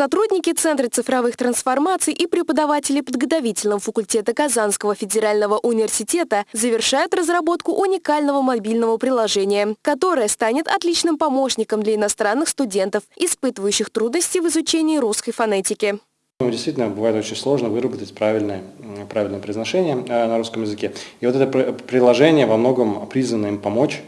Сотрудники Центра цифровых трансформаций и преподаватели подготовительного факультета Казанского федерального университета завершают разработку уникального мобильного приложения, которое станет отличным помощником для иностранных студентов, испытывающих трудности в изучении русской фонетики. Ну, действительно, бывает очень сложно выработать правильное, правильное произношение э, на русском языке. И вот это приложение во многом призвано им помочь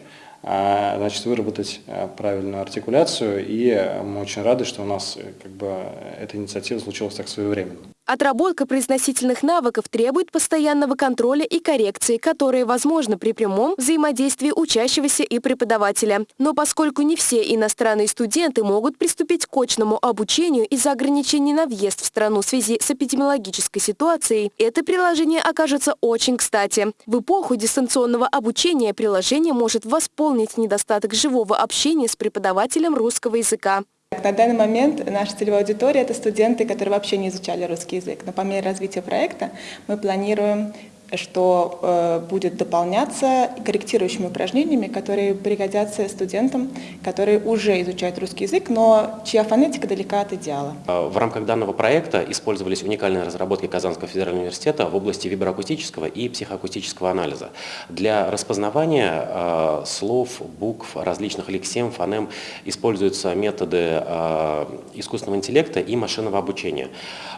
значит, выработать а, правильную артикуляцию. И мы очень рады, что у нас э, как бы, эта инициатива случилась так своевременно. Отработка произносительных навыков требует постоянного контроля и коррекции, которые возможны при прямом взаимодействии учащегося и преподавателя. Но поскольку не все иностранные студенты могут приступить к очному обучению из-за ограничений на въезд в страну в связи с эпидемиологической ситуацией, это приложение окажется очень кстати. В эпоху дистанционного обучения приложение может восполнить недостаток живого общения с преподавателем русского языка. На данный момент наша целевая аудитория – это студенты, которые вообще не изучали русский язык. Но по мере развития проекта мы планируем что э, будет дополняться корректирующими упражнениями, которые пригодятся студентам, которые уже изучают русский язык, но чья фонетика далека от идеала. Э, в рамках данного проекта использовались уникальные разработки Казанского федерального университета в области виброакустического и психоакустического анализа. Для распознавания э, слов, букв, различных лексем, фонем используются методы э, искусственного интеллекта и машинного обучения.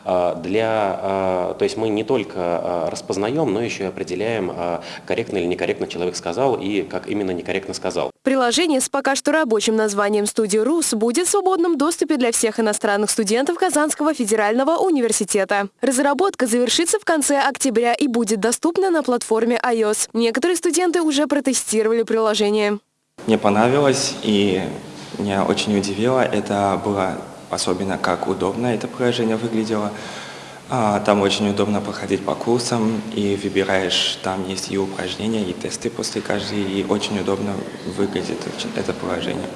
Для, то есть мы не только распознаем, но еще и определяем, а, корректно или некорректно человек сказал и как именно некорректно сказал. Приложение с пока что рабочим названием «Студия РУС» будет в свободном доступе для всех иностранных студентов Казанского федерального университета. Разработка завершится в конце октября и будет доступна на платформе iOS. Некоторые студенты уже протестировали приложение. Мне понравилось и меня очень удивило. Это было особенно как удобно это приложение выглядело. А, там очень удобно проходить по курсам и выбираешь, там есть и упражнения, и тесты после каждой, и очень удобно выглядит это приложение.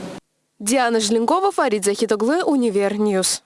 Диана Желенкова, Фарид Захитоглы, Univer News.